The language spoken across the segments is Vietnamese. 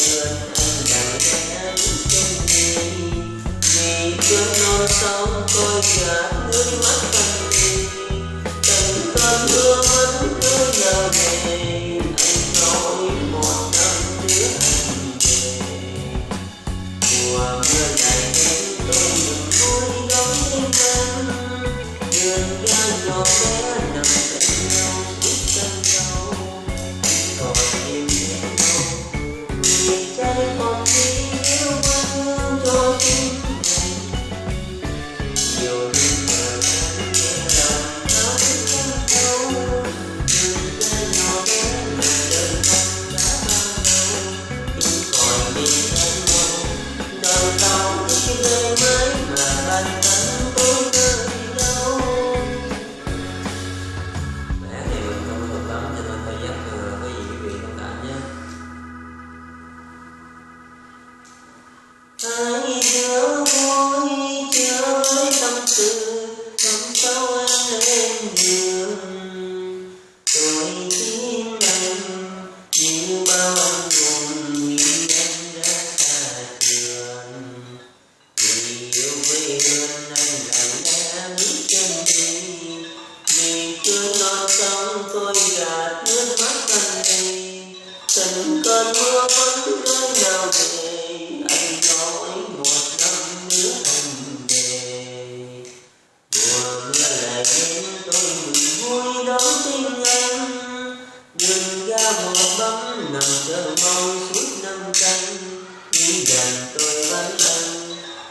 Yeah. hãy nhớ vui chơi tâm tư, tâm sâu anh lên đường. Tôi tim anh như bao anh buồn như anh đã xa trường. Vì yêu quê hương anh lặng đã biết chân đi. Vì chưa non sông tôi gạt nước mắt anh đi. Tình cơn mưa vẫn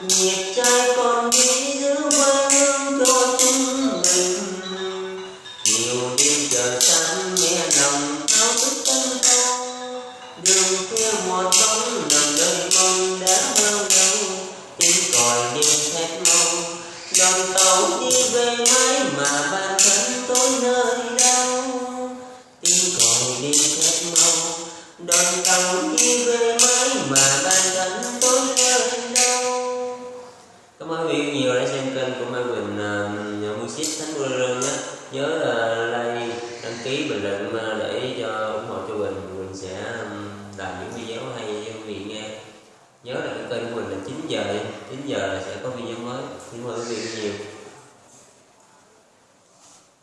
nhịp trái còn nghĩ giữ quê hương cho chúng mình. Nhiều đêm chờ sáng em ký bình luận để cho ủng hộ cho mình Mình sẽ um, làm những video hay cho quý vị nghe. Nhớ là cái kênh của mình là 9 giờ 9 giờ là sẽ có video mới. Xin mời quý vị nhiều.